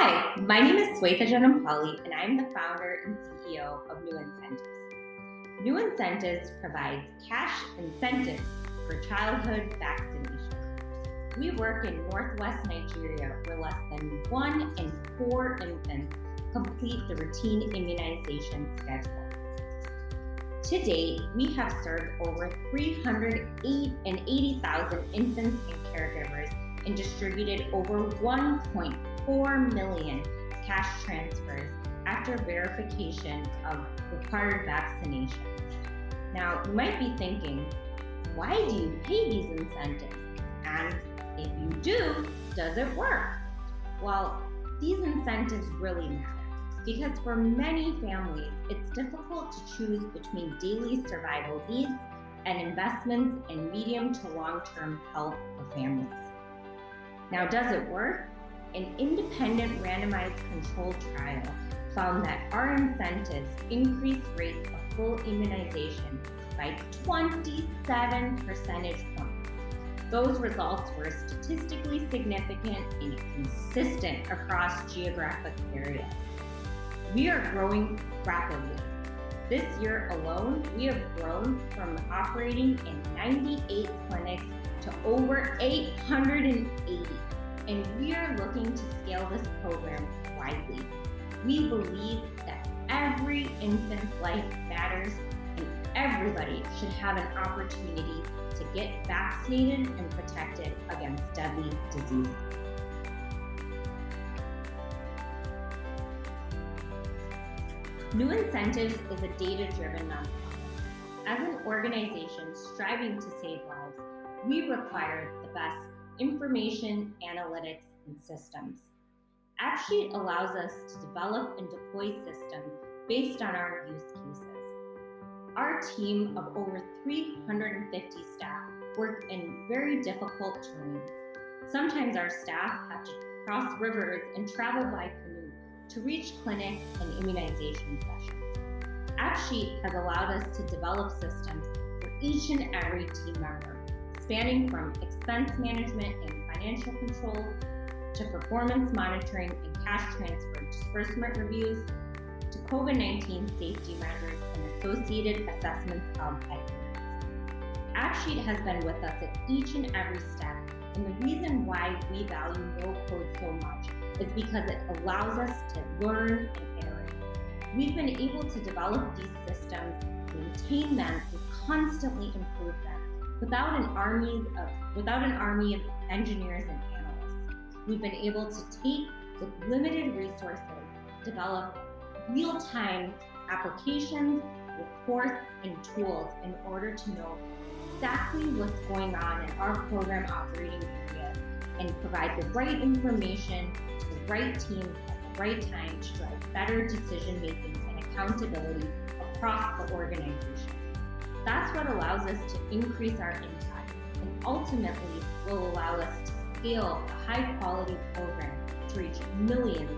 Hi, my name is Svetha Janumpalli, and I'm the founder and CEO of New Incentives. New Incentives provides cash incentives for childhood vaccination. We work in northwest Nigeria where less than one in four infants complete the routine immunization schedule. To date, we have served over 380,000 infants and caregivers and distributed over 1.4 million cash transfers after verification of required vaccinations. Now, you might be thinking, why do you pay these incentives? And if you do, does it work? Well, these incentives really matter because for many families, it's difficult to choose between daily survival needs and investments in medium to long term health for families. Now, does it work? An independent randomized controlled trial found that our incentives increased rates of full immunization by 27 percentage points. Those results were statistically significant and consistent across geographic areas. We are growing rapidly. This year alone, we have grown from operating in 98 clinics to over 880, and we are looking to scale this program widely. We believe that every infant's life matters and everybody should have an opportunity to get vaccinated and protected against deadly diseases. New Incentives is a data-driven nonprofit. As an organization striving to save lives, we require the best information, analytics, and systems. AppSheet allows us to develop and deploy systems based on our use cases. Our team of over 350 staff work in very difficult terrains. Sometimes our staff have to cross rivers and travel by canoe to reach clinics and immunization sessions. AppSheet has allowed us to develop systems for each and every team member, spanning from expense management and financial controls to performance monitoring and cash transfer disbursement reviews to COVID-19 safety measures and associated assessments of adherence. AppSheet has been with us at each and every step, and the reason why we value no code so much is because it allows us to learn and iterate. We've been able to develop these systems, maintain them, and constantly improve them without an army of without an army of engineers and analysts. We've been able to take with limited resources, develop real-time applications, reports, and tools in order to know exactly what's going on in our program operating area and provide the right information to the right teams at the right time to drive better decision making and accountability across the organization. That's what allows us to increase our impact and ultimately will allow us to scale a high quality program to reach millions.